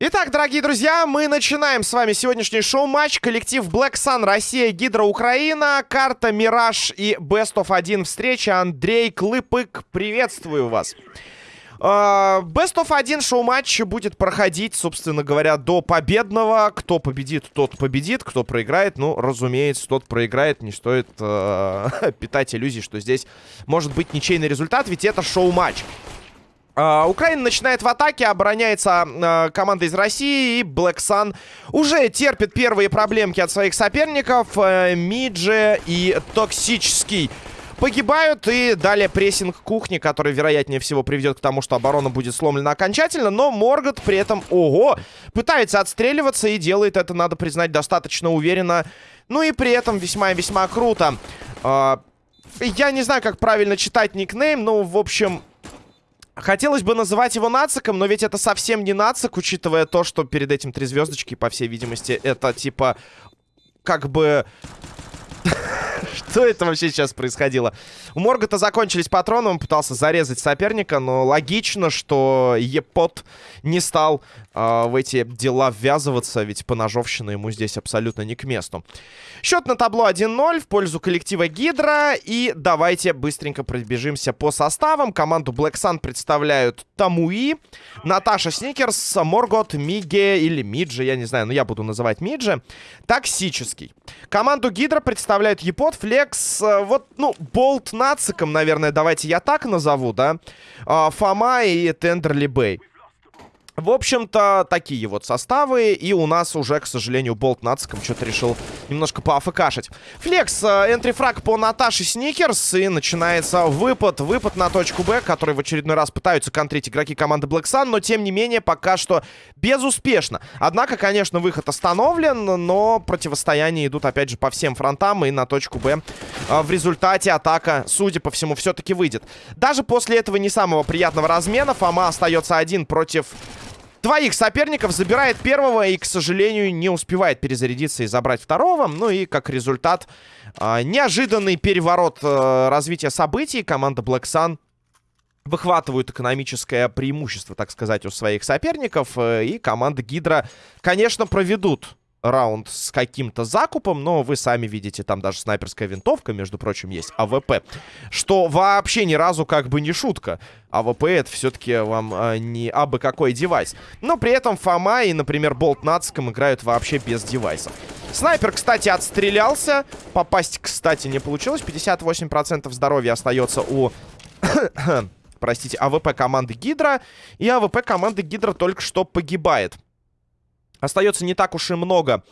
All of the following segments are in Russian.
Итак, дорогие друзья, мы начинаем с вами сегодняшний шоу-матч. Коллектив Black Sun, Россия, Гидро, Украина, карта Мираж и Best of 1 встреча. Андрей Клыпык, приветствую вас. Best of 1 шоу-матч будет проходить, собственно говоря, до победного. Кто победит, тот победит. Кто проиграет, ну, разумеется, тот проиграет. Не стоит э, питать иллюзий, что здесь может быть ничейный результат, ведь это шоу-матч. Uh, Украина начинает в атаке, обороняется uh, команда из России, и Black Sun уже терпит первые проблемки от своих соперников. Uh, Мидже и Токсический погибают, и далее прессинг кухни, который, вероятнее всего, приведет к тому, что оборона будет сломлена окончательно, но Моргот при этом, ого, пытается отстреливаться и делает это, надо признать, достаточно уверенно, ну и при этом весьма и весьма круто. Я не знаю, как правильно читать никнейм, но, в общем... Хотелось бы называть его нациком, но ведь это совсем не нацик, учитывая то, что перед этим три звездочки, по всей видимости, это типа как бы что это вообще сейчас происходило? У Моргота закончились патроны, он пытался зарезать соперника, но логично, что Епот не стал э, в эти дела ввязываться, ведь поножовщина ему здесь абсолютно не к месту. Счет на табло 1-0 в пользу коллектива Гидра. И давайте быстренько пробежимся по составам. Команду Black Sun представляют Тамуи, Наташа Сникерс, Моргот, Миге или Миджи, я не знаю, но я буду называть Миджи. Токсический. Команду Гидра представляют Епот, Флекс, э, вот, ну, Болт Нациком, наверное, давайте я так назову, да? А, Фома и Тендерли Бэй. В общем-то, такие вот составы. И у нас уже, к сожалению, Болт Нациком что-то решил немножко поафкашить. Флекс, энтрифраг по Наташе Сникерс. И начинается выпад. Выпад на точку Б, который в очередной раз пытаются контрить игроки команды Black Sun. Но, тем не менее, пока что безуспешно. Однако, конечно, выход остановлен. Но противостояние идут, опять же, по всем фронтам. И на точку Б в результате атака, судя по всему, все-таки выйдет. Даже после этого не самого приятного размена Фома остается один против двоих соперников, забирает первого и, к сожалению, не успевает перезарядиться и забрать второго. Ну и, как результат, э, неожиданный переворот э, развития событий. Команда Black Sun выхватывают экономическое преимущество, так сказать, у своих соперников. Э, и команда Гидра, конечно, проведут раунд с каким-то закупом, но вы сами видите, там даже снайперская винтовка, между прочим, есть, АВП. Что вообще ни разу как бы не шутка. АВП это все-таки вам а, не абы какой девайс. Но при этом Фома и, например, Болт Нацком играют вообще без девайсов. Снайпер, кстати, отстрелялся. Попасть, кстати, не получилось. 58% здоровья остается у... Простите, АВП команды Гидра. И АВП команды Гидра только что погибает. Остается не так уж и много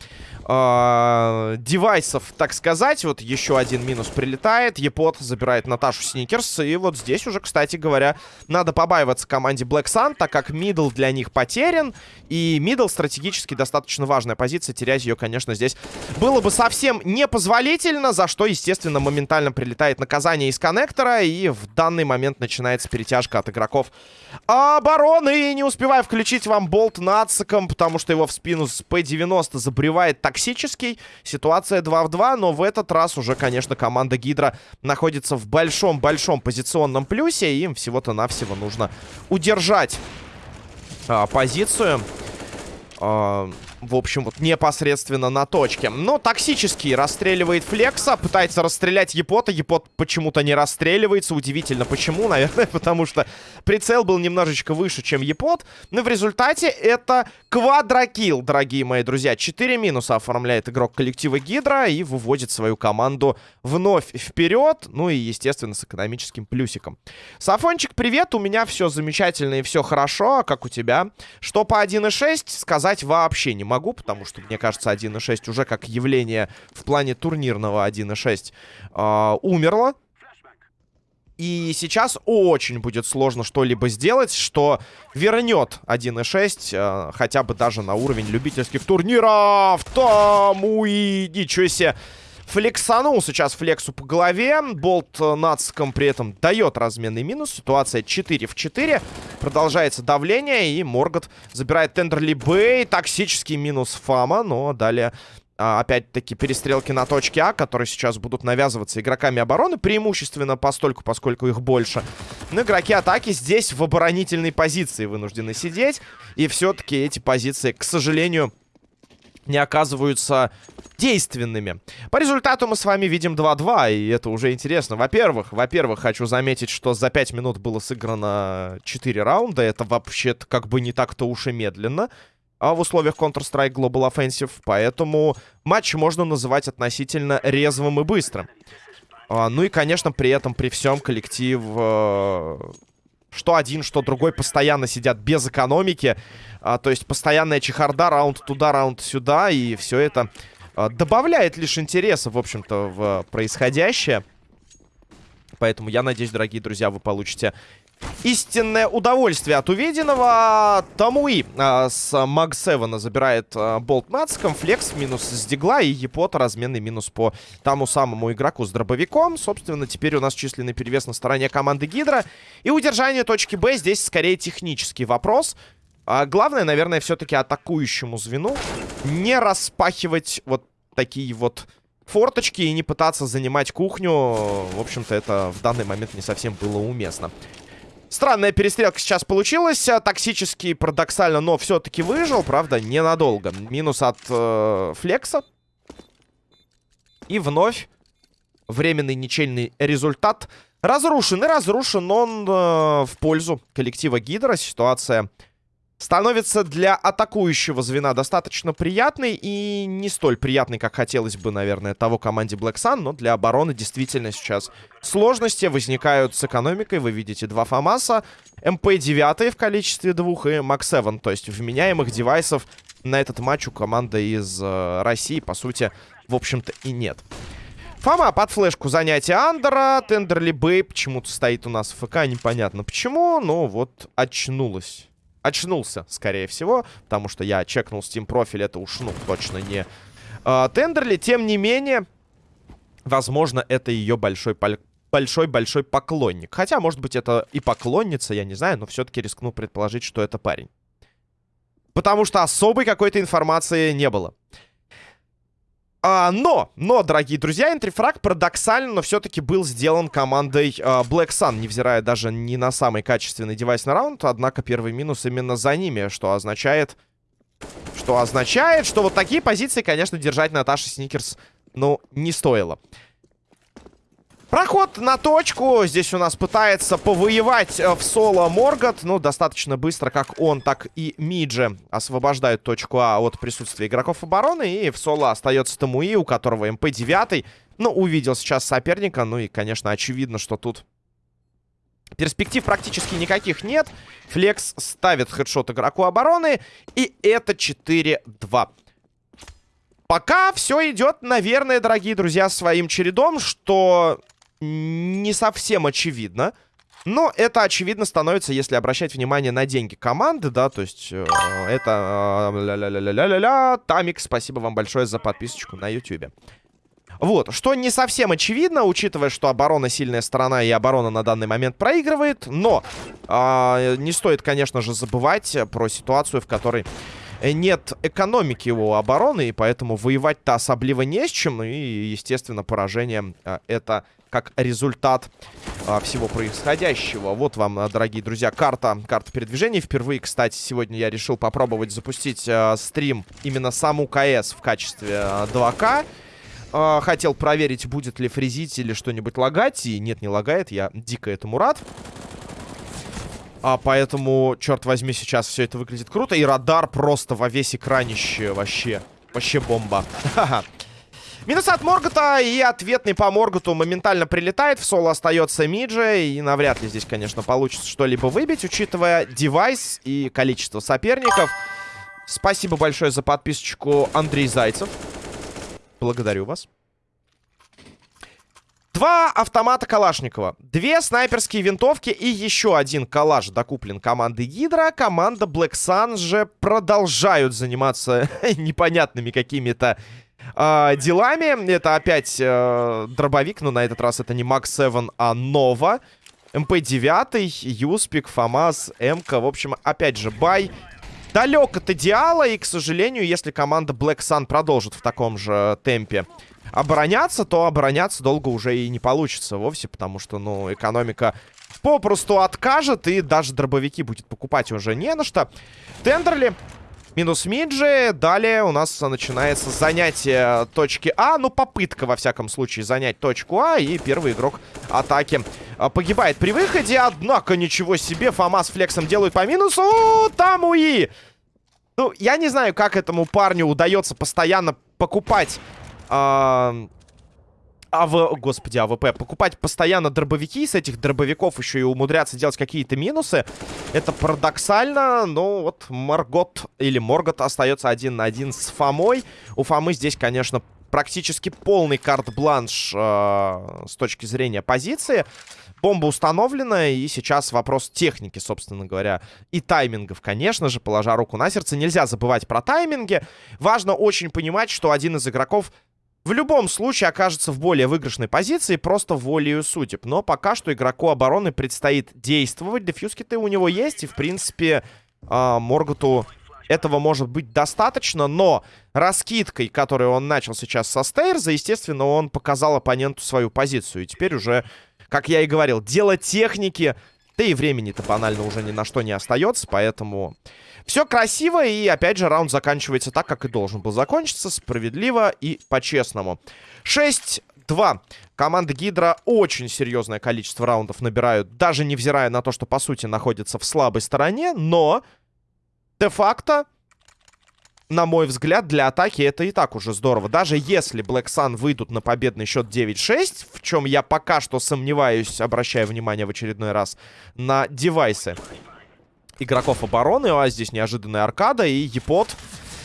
э, девайсов, так сказать. Вот еще один минус прилетает. Епот забирает Наташу Сникерс. И вот здесь уже, кстати говоря, надо побаиваться команде Black Sun, так как middle для них потерян. И middle стратегически достаточно важная позиция. Терять ее, конечно, здесь было бы совсем непозволительно, за что, естественно, моментально прилетает наказание из коннектора. И в данный момент начинается перетяжка от игроков обороны. И не успеваю включить вам болт нациком, потому что его в спину с П-90 забревает токсический. Ситуация 2 в 2, но в этот раз уже, конечно, команда Гидра находится в большом-большом позиционном плюсе. И им всего-то навсего нужно удержать а, позицию. А, в общем, вот непосредственно на точке. Но токсический расстреливает Флекса, пытается расстрелять Епота. Епот почему-то не расстреливается. Удивительно, почему, наверное, потому что прицел был немножечко выше, чем Епот. Но в результате это квадрокилл, дорогие мои друзья. Четыре минуса оформляет игрок коллектива Гидра и выводит свою команду вновь вперед. Ну и, естественно, с экономическим плюсиком. Сафончик, привет, у меня все замечательно и все хорошо. А как у тебя? Что по 1.6 сказать вообще не могу, потому что, мне кажется, 1.6 уже как явление в плане турнирного 1.6 э, умерло. И сейчас очень будет сложно что-либо сделать, что вернет 1.6 э, хотя бы даже на уровень любительских турниров. Там, уи, ничего себе. Флексанул сейчас Флексу по голове. Болт нацком при этом дает разменный минус. Ситуация 4 в 4. Продолжается давление. И Моргот забирает Тендерли Бэй. Токсический минус Фама. Но далее а, опять-таки, перестрелки на точке А, которые сейчас будут навязываться игроками обороны, преимущественно постольку, поскольку их больше. Но игроки атаки здесь в оборонительной позиции вынуждены сидеть. И все-таки эти позиции, к сожалению, не оказываются действенными. По результату мы с вами видим 2-2, и это уже интересно. Во-первых, во-первых, хочу заметить, что за 5 минут было сыграно 4 раунда. Это вообще-то как бы не так-то уж и медленно а в условиях Counter-Strike Global Offensive, поэтому матч можно называть относительно резвым и быстрым. А, ну и, конечно, при этом, при всем коллектив... Э, что один, что другой постоянно сидят без экономики. А, то есть постоянная чехарда, раунд туда, раунд сюда. И все это а, добавляет лишь интереса, в общем-то, в происходящее. Поэтому я надеюсь, дорогие друзья, вы получите истинное удовольствие от увиденного. Тамуи а, с Маг 7 забирает а, болт нациком. Флекс минус с Дигла и Епота разменный минус по тому самому игроку с дробовиком. Собственно, теперь у нас численный перевес на стороне команды Гидра. И удержание точки Б здесь скорее технический вопрос. А, главное, наверное, все-таки атакующему звену не распахивать вот такие вот форточки и не пытаться занимать кухню. В общем-то, это в данный момент не совсем было уместно. Странная перестрелка сейчас получилась. А, токсический, парадоксально, но все-таки выжил. Правда, ненадолго. Минус от э, флекса. И вновь временный ничейный результат. Разрушен и разрушен он э, в пользу коллектива Гидра. Ситуация становится для атакующего звена достаточно приятной и не столь приятной, как хотелось бы, наверное, того команде Black Sun, но для обороны действительно сейчас сложности возникают с экономикой. Вы видите два ФАМАСа, МП-9 в количестве двух и MAG-7, то есть вменяемых девайсов на этот матч у команды из э, России, по сути, в общем-то и нет. Фома под флешку занятия Андера. Тендерли Бэй почему-то стоит у нас в AFK. Непонятно почему, но вот очнулась очнулся, скорее всего, потому что я чекнул Steam профиль, это уж, ну, точно не э, Тендерли. Тем не менее, возможно, это ее большой большой-большой поклонник. Хотя, может быть, это и поклонница, я не знаю, но все-таки рискну предположить, что это парень. Потому что особой какой-то информации не было. А, но, но, дорогие друзья, энтрифраг парадоксально, но все-таки был сделан командой а, Black Sun, невзирая даже не на самый качественный девайс на раунд, однако первый минус именно за ними, что означает... Что означает, что вот такие позиции, конечно, держать Наташи Сникерс, ну, не стоило. Проход на точку. Здесь у нас пытается повоевать э, в соло Моргот. Ну, достаточно быстро, как он, так и Миджи освобождают точку А от присутствия игроков обороны. И в соло остается Тамуи, у которого МП-9. Ну, увидел сейчас соперника. Ну и, конечно, очевидно, что тут перспектив практически никаких нет. Флекс ставит хедшот игроку обороны. И это 4-2. Пока все идет, наверное, дорогие друзья, своим чередом, что не совсем очевидно. Но это очевидно становится, если обращать внимание на деньги команды, да, то есть э, это... Э, ля-ля-ля-ля-ля-ля, Тамик, спасибо вам большое за подписочку на YouTube. Вот, что не совсем очевидно, учитывая, что оборона сильная сторона и оборона на данный момент проигрывает, но э, не стоит, конечно же, забывать про ситуацию, в которой нет экономики у обороны, и поэтому воевать-то особливо не с чем, и, естественно, поражение э, это как результат а, всего происходящего. Вот вам, а, дорогие друзья, карта, карта передвижений. Впервые, кстати, сегодня я решил попробовать запустить а, стрим именно саму КС в качестве а, 2К. А, хотел проверить, будет ли фризить или что-нибудь лагать. И нет, не лагает. Я дико этому рад. А поэтому, черт возьми, сейчас все это выглядит круто. И радар просто во весь экранище вообще. Вообще бомба. Ха-ха. Минус от Моргота и ответный по Морготу моментально прилетает. В соло остается Миджи. И навряд ли здесь, конечно, получится что-либо выбить, учитывая девайс и количество соперников. Спасибо большое за подписочку, Андрей Зайцев. Благодарю вас. Два автомата Калашникова, две снайперские винтовки и еще один калаш докуплен командой Гидра. Команда Black Sun же продолжают заниматься непонятными какими-то э, делами. Это опять э, дробовик, но на этот раз это не MAG-7, а Нова. МП-9, Юспик, ФАМАС, МК. В общем, опять же, buy далек от идеала. И, к сожалению, если команда Black Sun продолжит в таком же темпе обороняться, то обороняться долго уже и не получится вовсе, потому что, ну, экономика попросту откажет, и даже дробовики будет покупать уже не на что. Тендерли минус Миджи. Далее у нас начинается занятие точки А. Ну, попытка, во всяком случае, занять точку А. И первый игрок атаки а, погибает при выходе. Однако, ничего себе, Фома с Флексом делают по минусу. Там УИ! Ну, я не знаю, как этому парню удается постоянно покупать... Э АВ... Господи, АВП. Покупать постоянно дробовики, с этих дробовиков еще и умудряться делать какие-то минусы. Это парадоксально, но вот Маргот или Моргот остается один на один с Фомой. У Фомы здесь, конечно, практически полный карт-бланш э, с точки зрения позиции. Бомба установлена, и сейчас вопрос техники, собственно говоря, и таймингов, конечно же, положа руку на сердце. Нельзя забывать про тайминги. Важно очень понимать, что один из игроков в любом случае окажется в более выигрышной позиции просто волею судеб. Но пока что игроку обороны предстоит действовать. Дефьюз-киты у него есть, и, в принципе, э, Морготу этого может быть достаточно. Но раскидкой, которую он начал сейчас со Стейрза, естественно, он показал оппоненту свою позицию. И теперь уже, как я и говорил, дело техники... Да и времени-то банально уже ни на что не остается, поэтому... Все красиво, и опять же раунд заканчивается так, как и должен был закончиться. Справедливо и по-честному. 6-2. Команда Гидра очень серьезное количество раундов набирают, даже невзирая на то, что, по сути, находится в слабой стороне. Но, де-факто, на мой взгляд, для атаки это и так уже здорово. Даже если Black Sun выйдут на победный счет 9-6, в чем я пока что сомневаюсь, обращая внимание в очередной раз на девайсы игроков обороны. А здесь неожиданная аркада и Епот.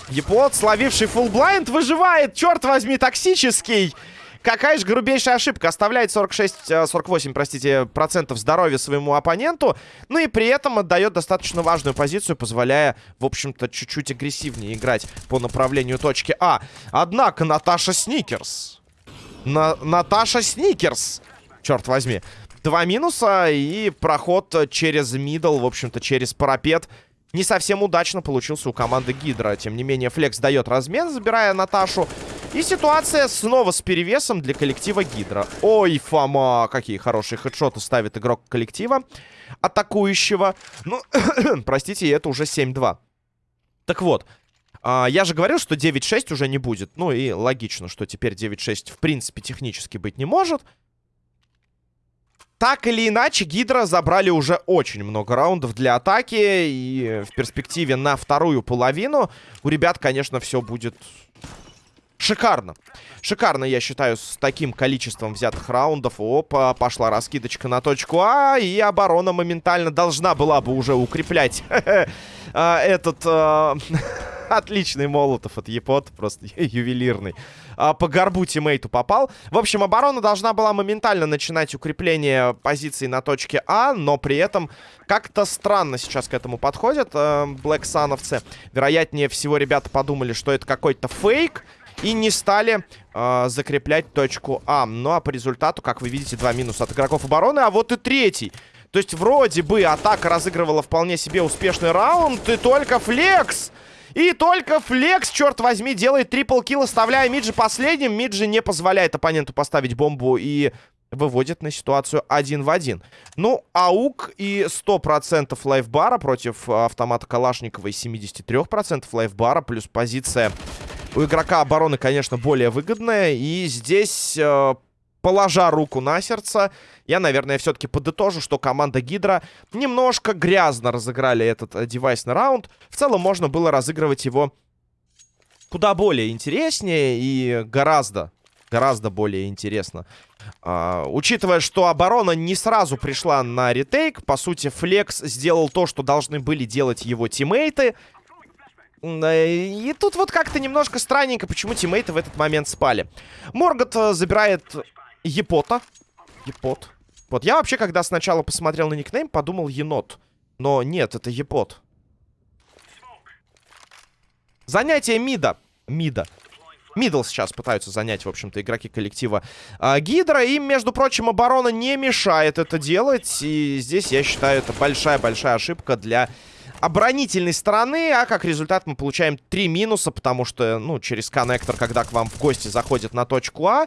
Епот, словивший фулл-блайнд, выживает. Черт возьми, токсический. Какая же грубейшая ошибка. Оставляет 46-48, э, простите, процентов здоровья своему оппоненту. Ну и при этом отдает достаточно важную позицию, позволяя, в общем-то, чуть-чуть агрессивнее играть по направлению точки А. Однако Наташа Сникерс. На Наташа Сникерс. Черт возьми. Два минуса и проход через мидл, в общем-то, через парапет. Не совсем удачно получился у команды Гидра. Тем не менее, Флекс дает размен, забирая Наташу. И ситуация снова с перевесом для коллектива Гидра. Ой, Фома, какие хорошие хедшоты ставит игрок коллектива атакующего. Ну, простите, это уже 7-2. Так вот, а, я же говорил, что 9-6 уже не будет. Ну и логично, что теперь 9-6 в принципе технически быть не может. Так или иначе, Гидра забрали уже очень много раундов для атаки. И в перспективе на вторую половину у ребят, конечно, все будет шикарно. Шикарно, я считаю, с таким количеством взятых раундов. Опа, пошла раскидочка на точку А. И оборона моментально должна была бы уже укреплять а, этот... А, Отличный молотов от Епот, просто ювелирный. А, по горбу тиммейту попал. В общем, оборона должна была моментально начинать укрепление позиций на точке А, но при этом как-то странно сейчас к этому подходят э, Блэксановцы. Вероятнее всего, ребята подумали, что это какой-то фейк. И не стали э, закреплять точку А. Ну а по результату, как вы видите, два минуса от игроков обороны. А вот и третий. То есть вроде бы атака разыгрывала вполне себе успешный раунд. И только флекс и только Флекс, черт возьми, делает трипл килл, оставляя Миджи последним. Миджи не позволяет оппоненту поставить бомбу и выводит на ситуацию один в один. Ну, аук и 100% лайфбара против автомата Калашникова и 73% лайфбара, плюс позиция у игрока обороны, конечно, более выгодная. И здесь, э, положа руку на сердце, я, наверное, все-таки подытожу, что команда Гидра немножко грязно разыграли этот э, девайсный раунд. В целом можно было разыгрывать его куда более интереснее и гораздо, гораздо более интересно. А, учитывая, что оборона не сразу пришла на ретейк, по сути, Флекс сделал то, что должны были делать его тиммейты. И тут вот как-то немножко странненько, почему тиммейты в этот момент спали. Моргот э, забирает Епота. Епот. Вот я вообще, когда сначала посмотрел на никнейм, подумал енот. Но нет, это епот. Занятие мида. Мида. Мидл сейчас пытаются занять, в общем-то, игроки коллектива э, Гидра. Им, между прочим, оборона не мешает это делать. И здесь, я считаю, это большая-большая ошибка для оборонительной стороны, а как результат мы получаем три минуса, потому что, ну, через коннектор, когда к вам в гости заходит на точку А,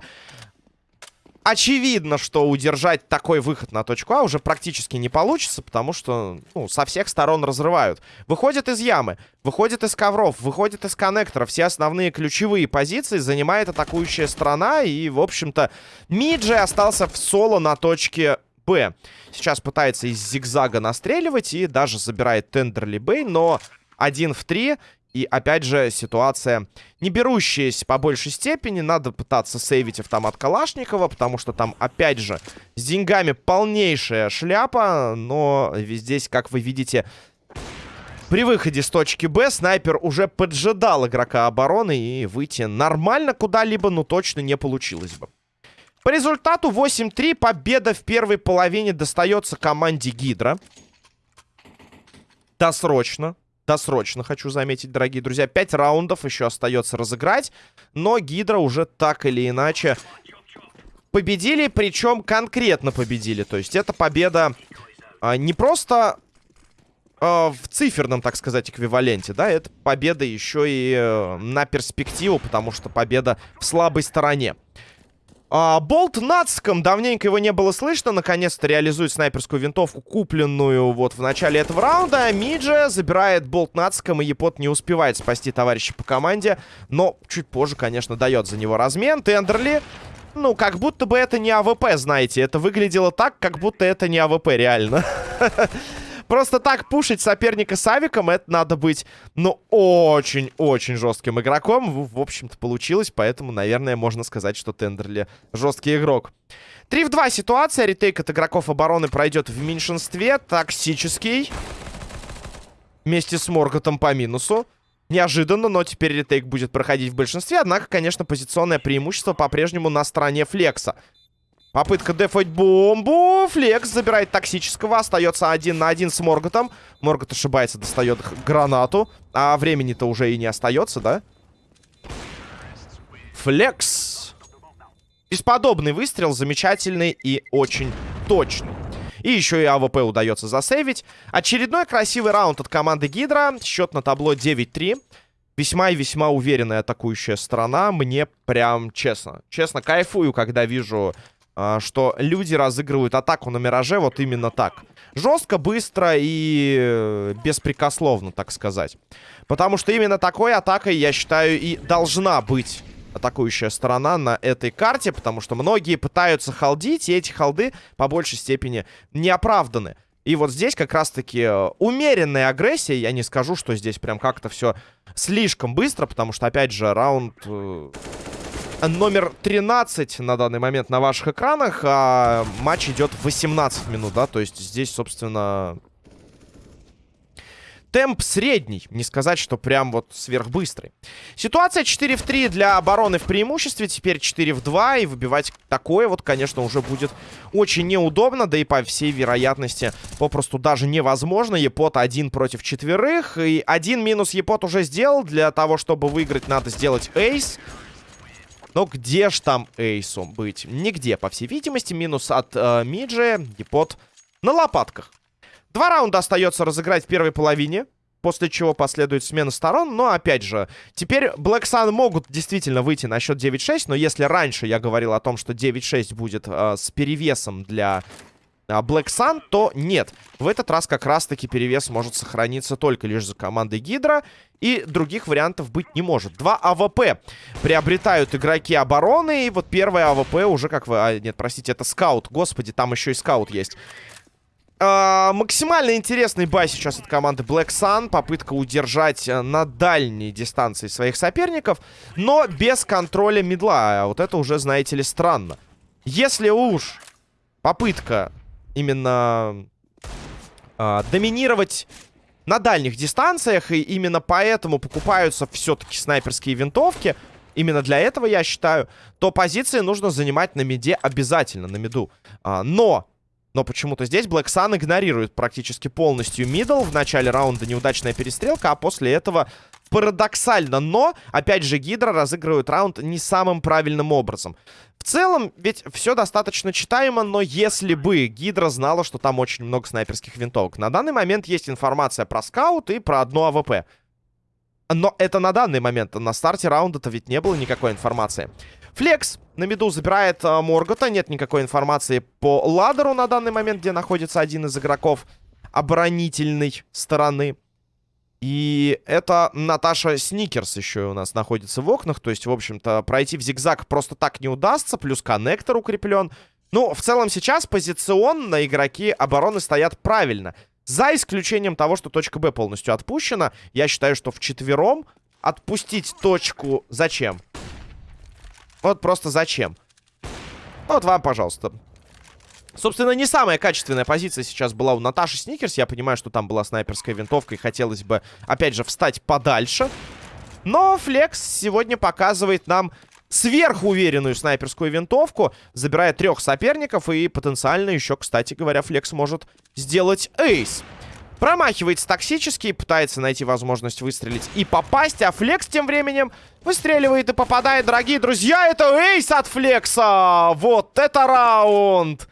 очевидно, что удержать такой выход на точку А уже практически не получится, потому что ну, со всех сторон разрывают. Выходит из ямы, выходит из ковров, выходит из коннектора. Все основные ключевые позиции занимает атакующая сторона. И, в общем-то, Миджи остался в соло на точке Б. Сейчас пытается из зигзага настреливать и даже забирает Тендерли Бэй, но один в три. И опять же ситуация не берущаяся по большей степени. Надо пытаться сейвить автомат Калашникова, потому что там опять же с деньгами полнейшая шляпа. Но здесь, как вы видите, при выходе с точки Б снайпер уже поджидал игрока обороны и выйти нормально куда-либо, ну точно не получилось бы. По результату 8-3 победа в первой половине достается команде Гидра. Досрочно. Досрочно, хочу заметить, дорогие друзья. 5 раундов еще остается разыграть. Но Гидра уже так или иначе победили. Причем конкретно победили. То есть это победа а, не просто а, в циферном, так сказать, эквиваленте. Да, это победа еще и а, на перспективу. Потому что победа в слабой стороне. А, Болт Нацком, давненько его не было слышно, наконец-то реализует снайперскую винтовку, купленную вот в начале этого раунда. Миджа забирает Болт Нацком, и Епот не успевает спасти товарища по команде, но чуть позже, конечно, дает за него размен. Тендерли, ну, как будто бы это не АВП, знаете, это выглядело так, как будто это не АВП, реально. Просто так пушить соперника с авиком, это надо быть, ну, очень-очень жестким игроком. В общем-то, получилось, поэтому, наверное, можно сказать, что Тендерли жесткий игрок. 3 в 2 ситуация. Retake от игроков обороны пройдет в меньшинстве. Токсический. Вместе с Морготом по минусу. Неожиданно, но теперь ретейк будет проходить в большинстве. Однако, конечно, позиционное преимущество по-прежнему на стороне Флекса. Попытка дефать бомбу. Флекс забирает токсического. Остается один на один с Морготом. Моргот ошибается, достает гранату. А времени-то уже и не остается, да? Флекс. Бесподобный выстрел. Замечательный и очень точный. И еще и АВП удается засейвить. Очередной красивый раунд от команды Гидра. Счет на табло 9-3. Весьма и весьма уверенная атакующая сторона. Мне прям честно. Честно, кайфую, когда вижу что люди разыгрывают атаку на Мираже вот именно так. Жестко, быстро и э, беспрекословно, так сказать. Потому что именно такой атакой, я считаю, и должна быть атакующая сторона на этой карте, потому что многие пытаются халдить, и эти халды по большей степени не оправданы. И вот здесь как раз-таки э, умеренная агрессия, я не скажу, что здесь прям как-то все слишком быстро, потому что, опять же, раунд э, номер 13 на данный момент на ваших экранах. А матч идет 18 минут, да, то есть здесь, собственно... Темп средний, не сказать, что прям вот сверхбыстрый. Ситуация 4 в 3 для обороны в преимуществе, теперь 4 в 2, и выбивать такое вот, конечно, уже будет очень неудобно, да и по всей вероятности попросту даже невозможно. Епот один против четверых, и один минус Епот уже сделал, для того, чтобы выиграть, надо сделать эйс. Но где ж там эйсом быть? Нигде, по всей видимости. Минус от э, Миджи. Депот на лопатках. Два раунда остается разыграть в первой половине. После чего последует смена сторон. Но, опять же, теперь Black Sun могут действительно выйти на счет 9-6. Но если раньше я говорил о том, что 9-6 будет э, с перевесом для Black Sun, то нет. В этот раз как раз-таки перевес может сохраниться только лишь за командой Гидра. И других вариантов быть не может. Два АВП приобретают игроки обороны. И вот первое АВП уже как вы... А, нет, простите, это скаут. Господи, там еще и скаут есть. А, максимально интересный buy сейчас от команды Black Sun. Попытка удержать э, на дальней дистанции своих соперников. Но без контроля мидла. А вот это уже, знаете ли, странно. Если уж попытка именно э, доминировать на дальних дистанциях. И именно поэтому покупаются все-таки снайперские винтовки. Именно для этого, я считаю, то позиции нужно занимать на миде обязательно, на миду. А, но... Но почему-то здесь Black Sun игнорирует практически полностью мидл. В начале раунда неудачная перестрелка, а после этого парадоксально, но, опять же, Гидра разыгрывают раунд не самым правильным образом. В целом, ведь все достаточно читаемо, но если бы Гидра знала, что там очень много снайперских винтовок. На данный момент есть информация про скаут и про одну АВП. Но это на данный момент. На старте раунда-то ведь не было никакой информации. Флекс на миду забирает э, Моргота. Нет никакой информации по ладеру на данный момент, где находится один из игроков оборонительной стороны. И это Наташа Сникерс еще у нас находится в окнах. То есть, в общем-то, пройти в зигзаг просто так не удастся. Плюс коннектор укреплен. Ну, в целом сейчас позиционно игроки обороны стоят правильно. За исключением того, что точка Б полностью отпущена. Я считаю, что в четвером отпустить точку... Зачем? Вот просто зачем? Вот вам, пожалуйста. Собственно, не самая качественная позиция сейчас была у Наташи Сникерс. Я понимаю, что там была снайперская винтовка, и хотелось бы, опять же, встать подальше. Но Флекс сегодня показывает нам сверхуверенную снайперскую винтовку, забирая трех соперников, и потенциально еще, кстати говоря, Флекс может сделать эйс. Промахивается токсически, пытается найти возможность выстрелить и попасть, а Флекс тем временем выстреливает и попадает. Дорогие друзья, это эйс от Флекса! Вот это раунд!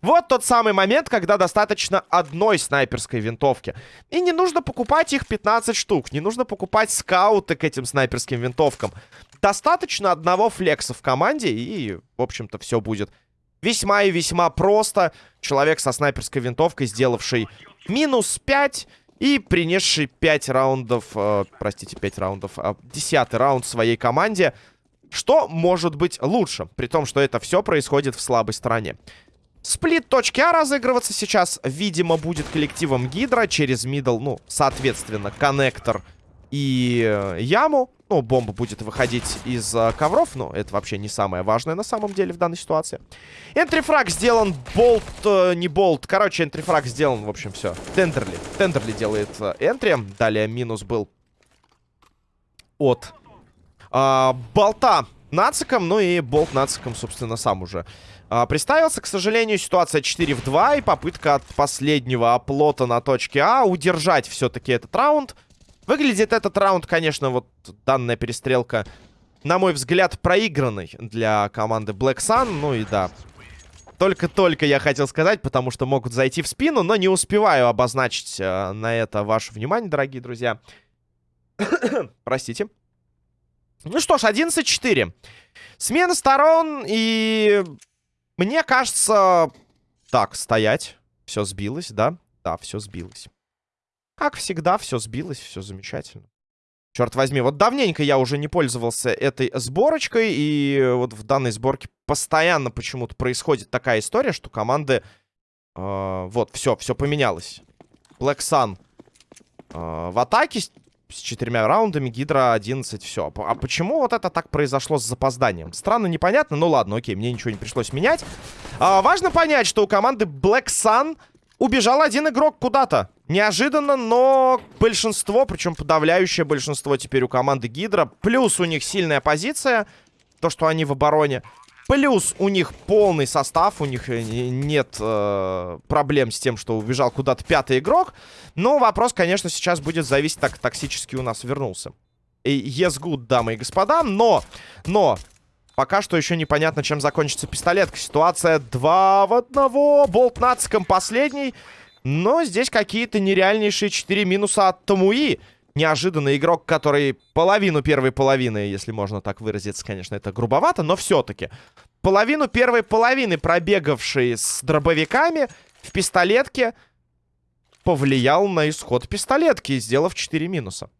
Вот тот самый момент, когда достаточно одной снайперской винтовки. И не нужно покупать их 15 штук. Не нужно покупать скауты к этим снайперским винтовкам. Достаточно одного флекса в команде, и, в общем-то, все будет весьма и весьма просто. Человек со снайперской винтовкой, сделавший минус 5 и принесший 5 раундов, э, простите, 5 раундов, э, 10 раунд своей команде. Что может быть лучше, при том, что это все происходит в слабой стороне. Сплит точки А разыгрываться сейчас, видимо, будет коллективом Гидра через мидл, ну, соответственно, коннектор и э, яму. Ну, бомба будет выходить из э, ковров, но это вообще не самое важное на самом деле в данной ситуации. Энтрифраг сделан, болт, э, не болт. Короче, энтрифраг сделан, в общем, все. Тендерли. Тендерли делает э. Далее минус был от э, болта нациком, ну и болт нациком, собственно, сам уже а, приставился. К сожалению, ситуация 4 в 2. И попытка от последнего оплота на точке А удержать все-таки этот раунд. Выглядит этот раунд, конечно, вот данная перестрелка, на мой взгляд, проигранной для команды Black Sun. Ну и да, только-только я хотел сказать, потому что могут зайти в спину, но не успеваю обозначить э, на это ваше внимание, дорогие друзья. Простите. Ну что ж, 11-4. Смена сторон и мне кажется... Так, стоять. Все сбилось, да? Да, все сбилось. Как всегда, все сбилось, все замечательно. Черт возьми, вот давненько я уже не пользовался этой сборочкой, и вот в данной сборке постоянно почему-то происходит такая история, что команды... Э, вот, все, все поменялось. Black Sun э, в атаке с четырьмя раундами, Гидра 11, все. А почему вот это так произошло с запозданием? Странно, непонятно, ну ладно, окей, мне ничего не пришлось менять. А, важно понять, что у команды Black Sun убежал один игрок куда-то. Неожиданно, но большинство, причем подавляющее большинство теперь у команды Гидра. Плюс у них сильная позиция, то, что они в обороне. Плюс у них полный состав, у них э, нет э, проблем с тем, что убежал куда-то пятый игрок. Но вопрос, конечно, сейчас будет зависеть, так токсически у нас вернулся. Yes good, дамы и господа, но, но, пока что еще непонятно, чем закончится пистолетка. Ситуация 2 в 1, болт нациком последний. Но здесь какие-то нереальнейшие 4 минуса от Тамуи неожиданный игрок, который половину первой половины, если можно так выразиться, конечно, это грубовато, но все-таки. Половину первой половины, пробегавший с дробовиками в пистолетке, повлиял на исход пистолетки, сделав 4 минуса.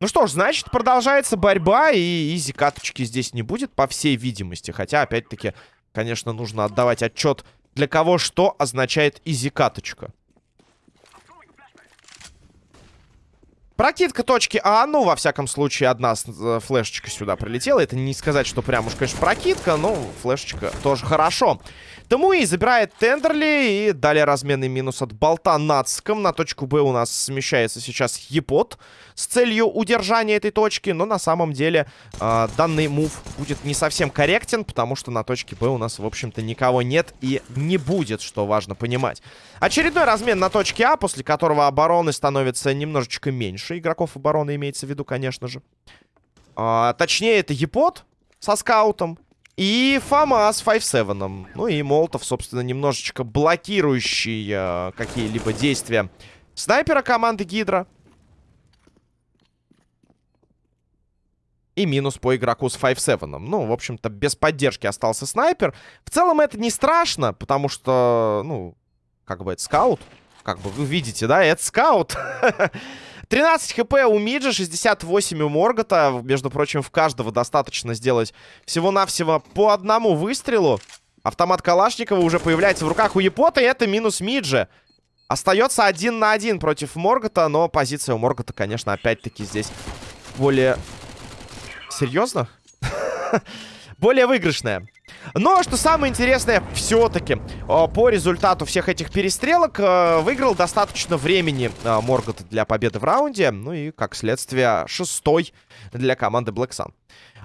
Ну что ж, значит, продолжается борьба, и изи каточки здесь не будет, по всей видимости. Хотя, опять-таки, конечно, нужно отдавать отчет, для кого что означает изи каточка. Прокидка точки А, ну, во всяком случае, одна э, флешечка сюда прилетела. Это не сказать, что прям уж, конечно, прокидка, но флешечка тоже хорошо. Тамуи забирает Тендерли и далее разменный минус от болта нацком. На точку Б у нас смещается сейчас Епот с целью удержания этой точки. Но на самом деле э, данный мув будет не совсем корректен, потому что на точке Б у нас, в общем-то, никого нет и не будет, что важно понимать. Очередной размен на точке А, после которого обороны становится немножечко меньше игроков обороны имеется в виду, конечно же. А, точнее, это Епот со скаутом. И Фома с 5-7. Ну и Молотов, собственно, немножечко блокирующий э, какие-либо действия снайпера команды Гидра. И минус по игроку с 5-7. Ну, в общем-то, без поддержки остался снайпер. В целом это не страшно, потому что, ну, как бы это скаут. Как бы вы видите, да, это скаут. 13 хп у Миджа, 68 у Моргота. Между прочим, в каждого достаточно сделать всего-навсего по одному выстрелу. Автомат Калашникова уже появляется в руках у Япота, и это минус Миджа. Остается один на один против Моргота, но позиция у Моргота, конечно, опять-таки здесь более... Серьезно? более выигрышная. Но, что самое интересное, все-таки по результату всех этих перестрелок э, выиграл достаточно времени Моргот для победы в раунде. Ну и, как следствие, шестой для команды Black Sun.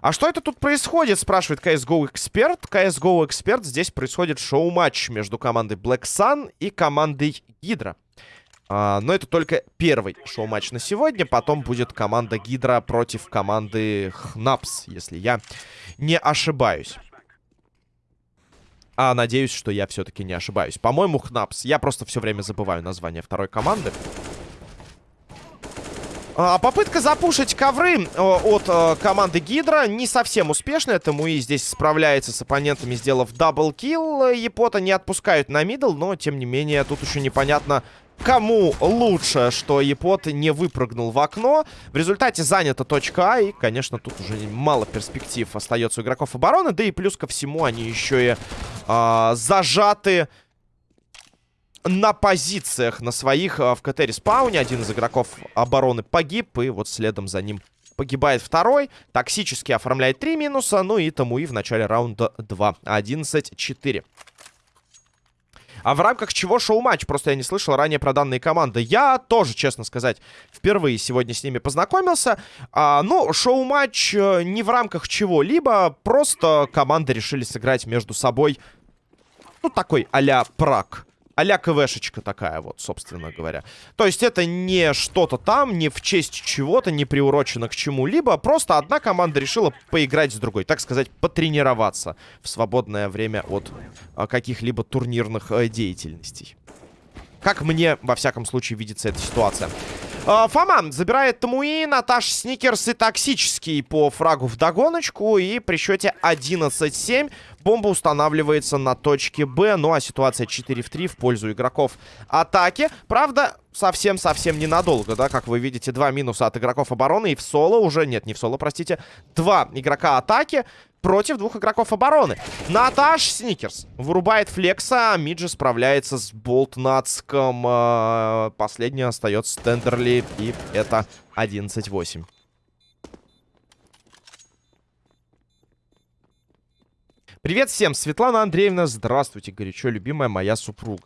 А что это тут происходит, спрашивает CSGO Эксперт. CSGO Эксперт, здесь происходит шоу-матч между командой Black Sun и командой Гидра. А, но это только первый шоу-матч на сегодня. Потом будет команда Гидра против команды Хнапс, если я не ошибаюсь. А надеюсь, что я все-таки не ошибаюсь. По-моему, Хнапс. Я просто все время забываю название второй команды. А, попытка запушить ковры от а, команды Гидра не совсем успешная. Тамуи здесь справляется с оппонентами, сделав double kill. Япота не отпускают на middle, но, тем не менее, тут еще непонятно, Кому лучше, что Епот не выпрыгнул в окно. В результате занята точка А. И, конечно, тут уже мало перспектив остается у игроков обороны. Да и плюс ко всему они еще и э, зажаты на позициях на своих э, в КТ-респауне. Один из игроков обороны погиб. И вот следом за ним погибает второй. Токсически оформляет три минуса. Ну и Тамуи в начале раунда 2. 11-4. А в рамках чего шоу-матч? Просто я не слышал ранее про данные команды. Я тоже, честно сказать, впервые сегодня с ними познакомился. А, ну, шоу-матч э, не в рамках чего-либо. Просто команды решили сыграть между собой. Ну, такой а-ля прак а-ля КВшечка такая вот, собственно говоря. То есть это не что-то там, не в честь чего-то, не приурочено к чему-либо. Просто одна команда решила поиграть с другой. Так сказать, потренироваться в свободное время от а, каких-либо турнирных а, деятельностей. Как мне, во всяком случае, видится эта ситуация. А, Фома забирает Тамуи, Наташ Сникерс и Токсический по фрагу в догоночку. И при счете 11-7 бомба устанавливается на точке Б. Ну а ситуация 4 в 3 в пользу игроков атаки. Правда, совсем-совсем ненадолго, да, как вы видите, два минуса от игроков обороны. И в соло уже, нет, не в соло, простите, два игрока атаки против двух игроков обороны. Наташ Сникерс вырубает флекса, а Миджи справляется с Болтнацком. Э, последний остается Тендерли, и это 11-8. Привет всем, Светлана Андреевна, здравствуйте, горячо любимая моя супруга.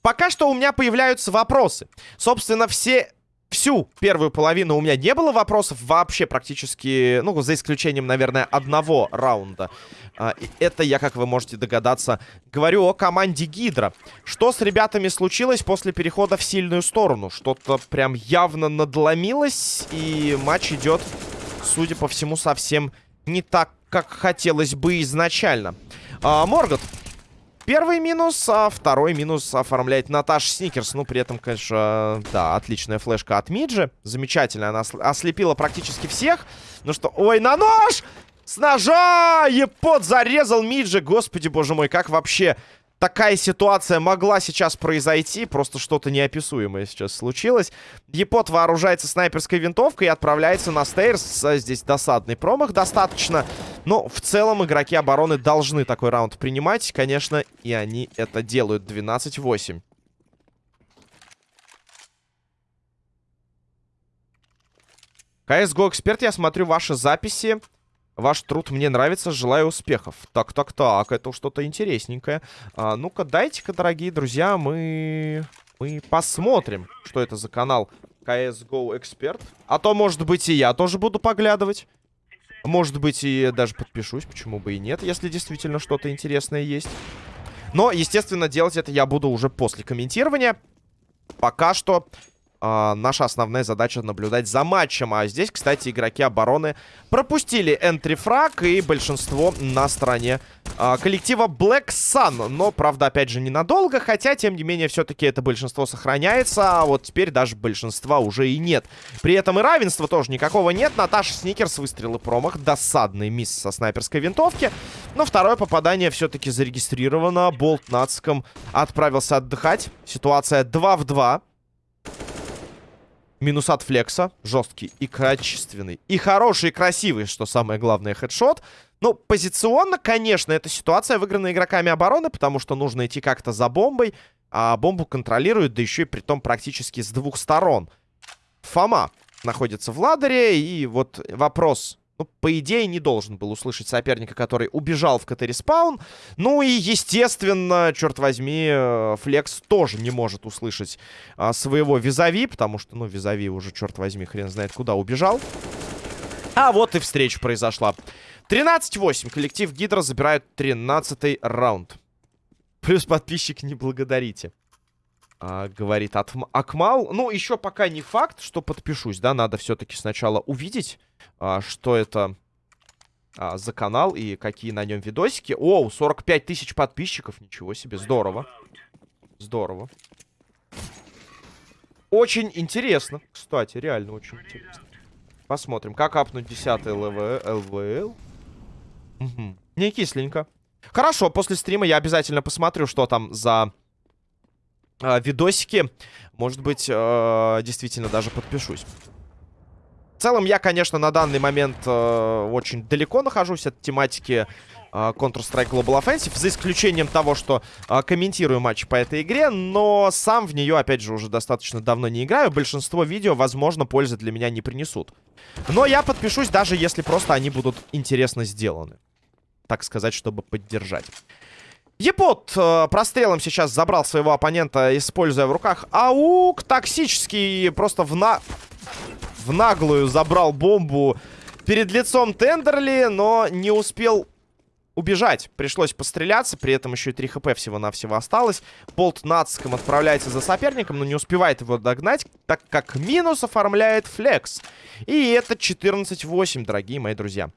Пока что у меня появляются вопросы. Собственно, все всю первую половину у меня не было вопросов вообще практически, ну, за исключением, наверное, одного раунда. А, это я, как вы можете догадаться, говорю о команде Гидра. Что с ребятами случилось после перехода в сильную сторону? Что-то прям явно надломилось, и матч идет, судя по всему, совсем не так, как хотелось бы изначально. А, Моргот Первый минус, а второй минус оформляет Наташа Сникерс. Ну, при этом, конечно, да, отличная флешка от Миджи. Замечательно, она ослепила практически всех. Ну что, ой, на нож! С ножа! Епот зарезал Миджи. Господи, боже мой, как вообще такая ситуация могла сейчас произойти. Просто что-то неописуемое сейчас случилось. Епот вооружается снайперской винтовкой и отправляется на стейрс. Здесь досадный промах достаточно. Но в целом игроки обороны должны такой раунд принимать, конечно, и они это делают. 12-8. CSGO Эксперт, я смотрю ваши записи. Ваш труд мне нравится, желаю успехов. Так, так, так, это что-то интересненькое. А, Ну-ка, дайте-ка, дорогие друзья, мы... Мы посмотрим, что это за канал CSGO Эксперт. А то, может быть, и я тоже буду поглядывать. Может быть, и даже подпишусь, почему бы и нет, если действительно что-то интересное есть. Но, естественно, делать это я буду уже после комментирования. пока что э, наша основная задача наблюдать за матчем. А здесь, кстати, игроки обороны пропустили энтрифраг и большинство на стороне э, коллектива Black Sun. Но, правда, опять же, ненадолго, хотя, тем не менее, все-таки это большинство сохраняется, а вот теперь даже большинства уже и нет. При этом и равенства тоже никакого нет. Наташа Сникерс выстрелы промах, досадный мисс со снайперской винтовки. Но второе попадание все-таки зарегистрировано. Болт Нацком отправился отдыхать. Ситуация 2 в 2. Минус от флекса. Жесткий и качественный. И хороший, и красивый, что самое главное, хедшот. Ну, позиционно, конечно, эта ситуация выиграна игроками обороны, потому что нужно идти как-то за бомбой. А бомбу контролируют, да еще и при том практически с двух сторон. Фома находится в ladder е. И вот вопрос ну, по идее, не должен был услышать соперника, который убежал в КТ-респаун. Ну и, естественно, черт возьми, э, Флекс тоже не может услышать а, своего визави, потому что, ну, визави уже, черт возьми, хрен знает куда убежал. А вот и встреча произошла. 13-8. Коллектив Гидра забирает 13 раунд. Плюс подписчик не благодарите. А, говорит Акмал. Ну, еще пока не факт, что подпишусь, да, надо все-таки сначала увидеть а, что это а, за канал и какие на нем видосики. Оу, 45 тысяч подписчиков. Ничего себе, здорово. Здорово. Очень интересно. Кстати, реально очень интересно. Посмотрим, как апнуть 10 ЛВ, ЛВЛ. Угу. Не кисленько. Хорошо, после стрима я обязательно посмотрю, что там за э, видосики. Может быть, э, действительно даже подпишусь. В целом, я, конечно, на данный момент э, очень далеко нахожусь от тематики э, Counter-Strike Global Offensive, за исключением того, что комментирую матч по этой игре, но сам в нее, опять же, уже достаточно давно не играю. Большинство видео, возможно, пользы для меня не принесут. Но я подпишусь, даже если просто они будут интересно сделаны. Так сказать, чтобы поддержать. Епот э, прострелом сейчас забрал своего оппонента, используя в руках аук. Токсический просто в на в наглую забрал бомбу перед лицом Тендерли, но не успел убежать. Пришлось постреляться, при этом еще и 3 хп всего-навсего осталось. Болт Нацком отправляется за соперником, но не успевает его догнать, так как минус оформляет флекс. И это 14-8, дорогие мои друзья.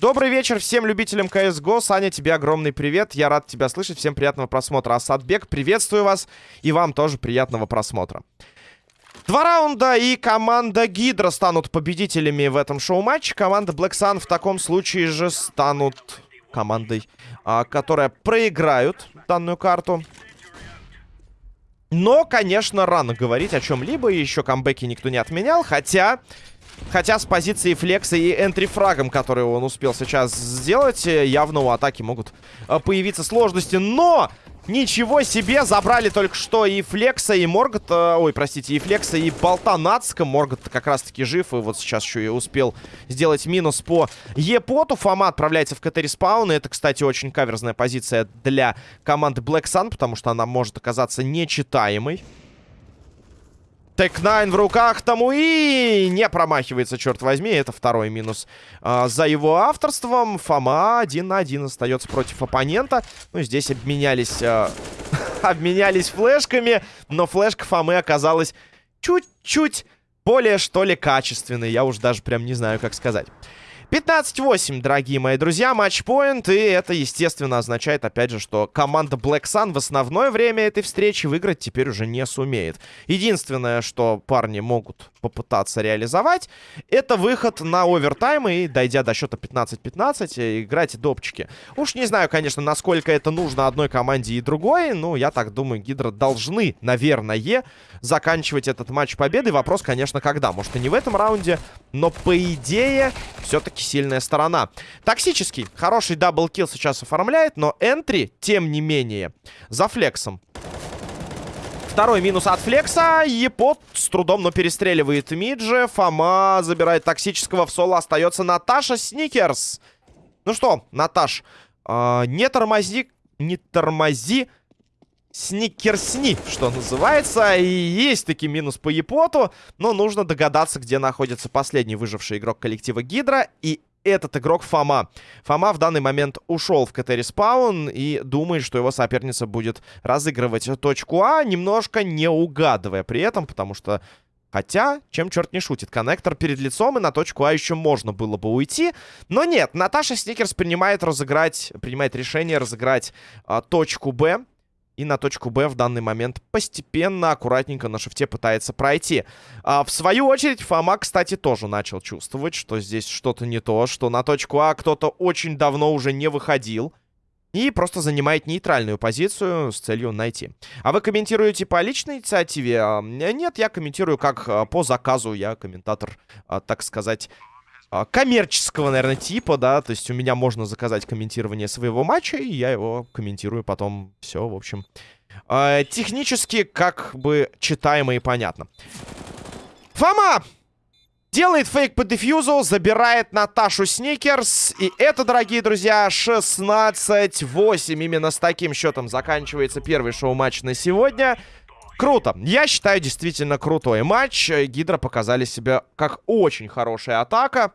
Добрый вечер всем любителям CSGO. Саня, тебе огромный привет. Я рад тебя слышать. Всем приятного просмотра. Асадбек, приветствую вас. И вам тоже приятного просмотра. Два раунда, и команда Гидра станут победителями в этом шоу-матче. Команда Black Sun в таком случае же станут командой, а, которая проиграют данную карту. Но, конечно, рано говорить о чем-либо. Еще камбэки никто не отменял. Хотя... Хотя с позиции флекса и entry фрагом, который он успел сейчас сделать, явно у атаки могут а, появиться сложности. Но Ничего себе, забрали только что и Флекса, и Моргота, ой, простите, и Флекса, и Болта Нацка. Моргот как раз-таки жив, и вот сейчас еще и успел сделать минус по Епоту. Фома отправляется в КТ-респаун, и это, кстати, очень каверзная позиция для команды Black Sun, потому что она может оказаться нечитаемой. Tec-9 в руках Тамуи не промахивается, черт возьми. Это второй минус а, за его авторством. Фома один на один остается против оппонента. Ну, здесь обменялись, а, обменялись флешками, но флешка Фомы оказалась чуть-чуть более, что ли, качественной. Я уж даже прям не знаю, как сказать. 15-8, дорогие мои друзья, матчпоинт. И это, естественно, означает, опять же, что команда Black Sun в основное время этой встречи выиграть теперь уже не сумеет. Единственное, что парни могут попытаться реализовать, это выход на овертайм и, дойдя до счета 15-15, играть допчики. Уж не знаю, конечно, насколько это нужно одной команде и другой, но я так думаю, Гидро должны, наверное, заканчивать этот матч победой. Вопрос, конечно, когда. Может, и не в этом раунде, но, по идее, все-таки все сильная сторона. Токсический. Хороший double kill сейчас оформляет, но entry, тем не менее, за флексом. Второй минус от флекса. Епот с трудом, но перестреливает Миджи. Фома забирает токсического в соло. Остается Наташа Сникерс. Ну что, Наташ, э, не тормози, не тормози сникерсни, что называется. И есть таки минус по Епоту, но нужно догадаться, где находится последний выживший игрок коллектива Гидра. И этот игрок Фома. Фома в данный момент ушел в КТ респаун и думает, что его соперница будет разыгрывать точку А, немножко не угадывая при этом, потому что Хотя, чем черт не шутит, коннектор перед лицом, и на точку А еще можно было бы уйти. Но нет, Наташа Сникерс принимает разыграть, принимает решение разыграть а, точку Б. И на точку Б в данный момент постепенно, аккуратненько на shift е пытается пройти. А, в свою очередь, Фома, кстати, тоже начал чувствовать, что здесь что-то не то, что на точку А кто-то очень давно уже не выходил. И просто занимает нейтральную позицию с целью найти. А вы комментируете по личной инициативе? А, нет, я комментирую как а, по заказу. Я комментатор, а, так сказать, коммерческого, наверное, типа, да. То есть у меня можно заказать комментирование своего матча, и я его комментирую потом. Все, в общем. Технически как бы читаемо и понятно. Фома! Делает фейк по дефьюзу, забирает Наташу Сникерс. И это, дорогие друзья, 16-8. Именно с таким счетом заканчивается первый шоу-матч на сегодня. Круто. Я считаю, действительно крутой матч. Гидра показали себя как очень хорошая атака.